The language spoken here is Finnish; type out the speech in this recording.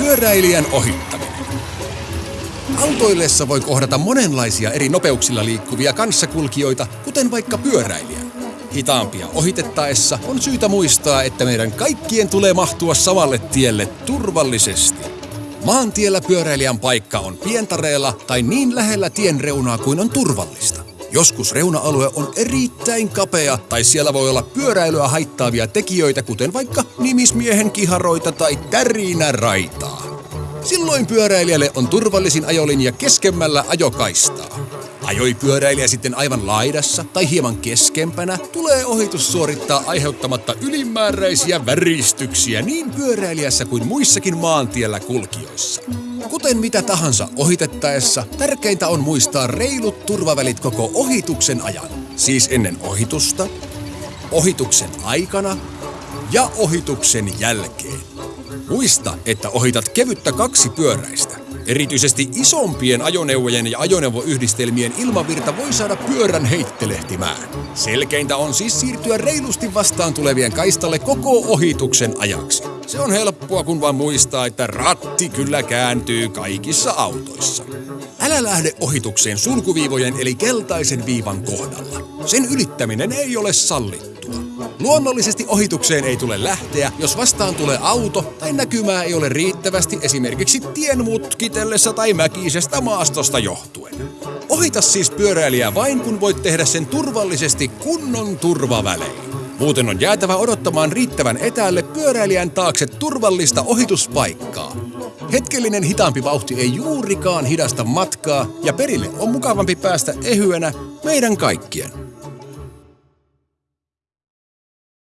Pyöräilijän ohittaminen. Autoillessa voi kohdata monenlaisia eri nopeuksilla liikkuvia kanssakulkijoita, kuten vaikka pyöräilijän. Hitaampia ohitettaessa on syytä muistaa, että meidän kaikkien tulee mahtua samalle tielle turvallisesti. Maantiellä pyöräilijän paikka on pientareella tai niin lähellä tien reunaa kuin on turvallista. Joskus reuna-alue on erittäin kapea tai siellä voi olla pyöräilyä haittaavia tekijöitä, kuten vaikka nimismiehen kiharoita tai tärinäraitaa. Silloin pyöräilijälle on turvallisin ajolinja keskemmällä ajokaistaa. Ajoi pyöräilijä sitten aivan laidassa tai hieman keskempänä, tulee ohitus suorittaa aiheuttamatta ylimääräisiä väristyksiä niin pyöräilijässä kuin muissakin maantiellä kulkijoissa. Kuten mitä tahansa ohitettaessa, tärkeintä on muistaa reilut turvavälit koko ohituksen ajan. Siis ennen ohitusta, ohituksen aikana ja ohituksen jälkeen. Muista, että ohitat kevyttä kaksipyöräistä. Erityisesti isompien ajoneuvojen ja ajoneuvoyhdistelmien ilmavirta voi saada pyörän heittelehtimään. Selkeintä on siis siirtyä reilusti vastaan tulevien kaistalle koko ohituksen ajaksi. Se on helppoa, kun vaan muistaa, että ratti kyllä kääntyy kaikissa autoissa. Älä lähde ohitukseen sulkuviivojen eli keltaisen viivan kohdalla. Sen ylittäminen ei ole sallittua. Luonnollisesti ohitukseen ei tule lähteä, jos vastaan tulee auto tai näkymää ei ole riittävästi esimerkiksi tien mutkitellessa tai mäkisestä maastosta johtuen. Ohita siis pyöräilijää vain kun voit tehdä sen turvallisesti kunnon turvavälein. Muuten on jäätävä odottamaan riittävän etäälle pyöräilijän taakse turvallista ohituspaikkaa. Hetkellinen hitaampi vauhti ei juurikaan hidasta matkaa ja perille on mukavampi päästä ehyenä meidän kaikkien.